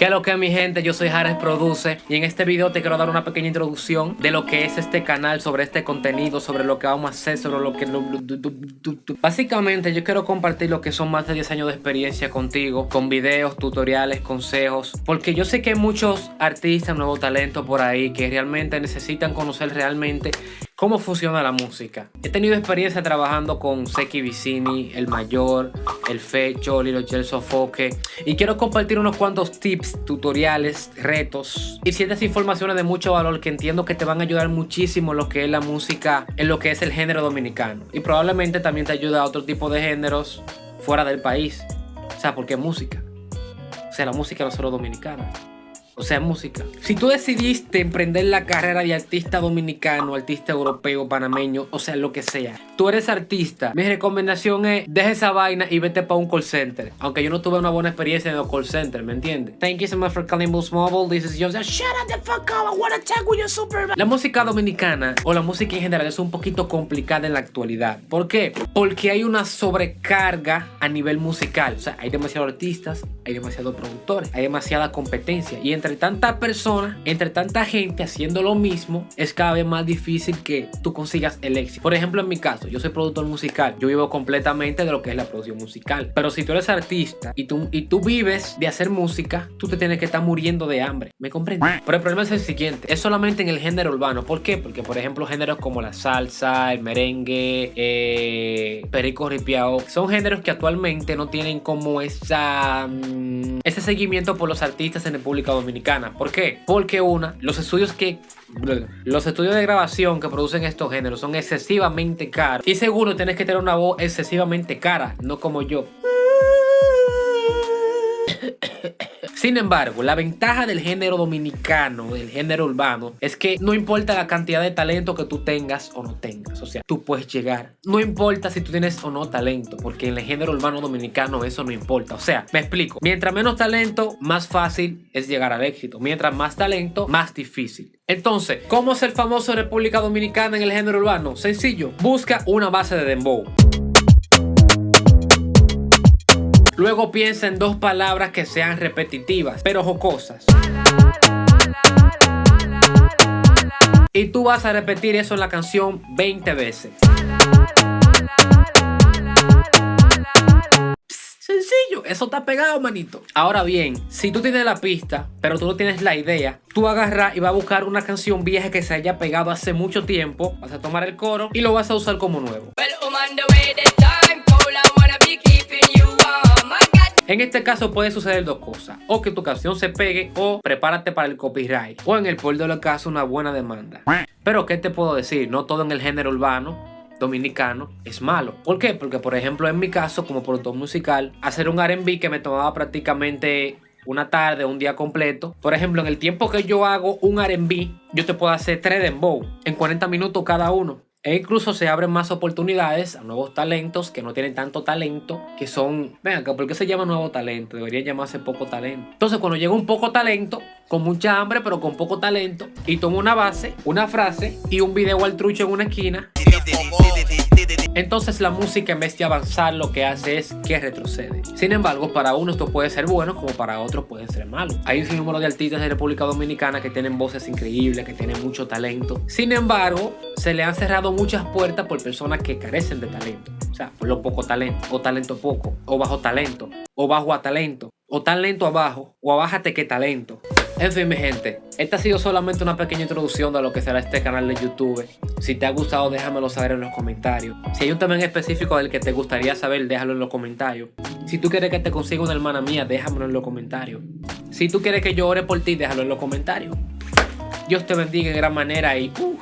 ¿Qué es lo que mi gente? Yo soy Jares Produce y en este video te quiero dar una pequeña introducción de lo que es este canal, sobre este contenido, sobre lo que vamos a hacer, sobre lo que... Básicamente yo quiero compartir lo que son más de 10 años de experiencia contigo, con videos, tutoriales, consejos, porque yo sé que hay muchos artistas, nuevos talentos por ahí que realmente necesitan conocer realmente cómo funciona la música. He tenido experiencia trabajando con Seki Vicini, El Mayor, El Fecho, Lilo Gel Sofoque y quiero compartir unos cuantos tips, tutoriales, retos y ciertas informaciones de mucho valor que entiendo que te van a ayudar muchísimo en lo que es la música, en lo que es el género dominicano y probablemente también te ayuda a otro tipo de géneros fuera del país. O sea, porque música. O sea, la música no solo dominicana o sea, música. Si tú decidiste emprender la carrera de artista dominicano, artista europeo, panameño, o sea, lo que sea, tú eres artista, mi recomendación es deja esa vaina y vete para un call center. Aunque yo no tuve una buena experiencia en el call center, ¿me entiendes? Thank you so much for calling Boost Mobile. This is. Shut up the fuck up. I wanna talk with. La música dominicana o la música en general es un poquito complicada en la actualidad. ¿Por qué? Porque hay una sobrecarga a nivel musical. O sea, hay demasiados artistas, hay demasiados productores, hay demasiada competencia y entre entre tanta persona, entre tanta gente haciendo lo mismo, es cada vez más difícil que tú consigas el éxito. Por ejemplo, en mi caso, yo soy productor musical, yo vivo completamente de lo que es la producción musical. Pero si tú eres artista y tú, y tú vives de hacer música, tú te tienes que estar muriendo de hambre. ¿Me comprendes? Pero el problema es el siguiente, es solamente en el género urbano. ¿Por qué? Porque, por ejemplo, géneros como la salsa, el merengue, eh, perico ripiao, son géneros que actualmente no tienen como esa, mm, ese seguimiento por los artistas en República Dominicana. ¿Por qué? Porque una, los estudios que los estudios de grabación que producen estos géneros son excesivamente caros. Y seguro tienes que tener una voz excesivamente cara, no como yo. Sin embargo, la ventaja del género dominicano, del género urbano, es que no importa la cantidad de talento que tú tengas o no tengas. O sea, tú puedes llegar. No importa si tú tienes o no talento, porque en el género urbano dominicano eso no importa. O sea, me explico. Mientras menos talento, más fácil es llegar al éxito. Mientras más talento, más difícil. Entonces, ¿cómo ser famoso en República Dominicana en el género urbano? Sencillo. Busca una base de dembow. Luego piensa en dos palabras que sean repetitivas, pero jocosas. Y tú vas a repetir eso en la canción 20 veces. Sencillo, eso está pegado, manito. Ahora bien, si tú tienes la pista, pero tú no tienes la idea, tú agarras y vas a buscar una canción vieja que se haya pegado hace mucho tiempo, vas a tomar el coro y lo vas a usar como nuevo. En este caso puede suceder dos cosas, o que tu canción se pegue o prepárate para el copyright, o en el peor de los casos una buena demanda. Pero ¿qué te puedo decir? No todo en el género urbano dominicano es malo. ¿Por qué? Porque por ejemplo en mi caso como productor musical, hacer un R&B que me tomaba prácticamente una tarde, un día completo. Por ejemplo, en el tiempo que yo hago un R&B, yo te puedo hacer tres dembow en 40 minutos cada uno. E incluso se abren más oportunidades a nuevos talentos que no tienen tanto talento, que son, ven acá, ¿por qué se llama nuevo talento? Debería llamarse poco talento. Entonces cuando llega un poco talento, con mucha hambre pero con poco talento, y toma una base, una frase y un video al trucho en una esquina, entonces la música en vez de avanzar lo que hace es que retrocede. Sin embargo, para uno esto puede ser bueno como para otros pueden ser malos. Hay un número de artistas de República Dominicana que tienen voces increíbles, que tienen mucho talento. Sin embargo, se le han cerrado muchas puertas por personas que carecen de talento. O sea, por lo poco talento, o talento poco, o bajo talento, o bajo a talento, o talento abajo, o abájate que talento. En fin, mi gente, esta ha sido solamente una pequeña introducción de lo que será este canal de YouTube. Si te ha gustado, déjamelo saber en los comentarios. Si hay un tema en específico del que te gustaría saber, déjalo en los comentarios. Si tú quieres que te consiga una hermana mía, déjamelo en los comentarios. Si tú quieres que yo ore por ti, déjalo en los comentarios. Dios te bendiga en gran manera y... Uh,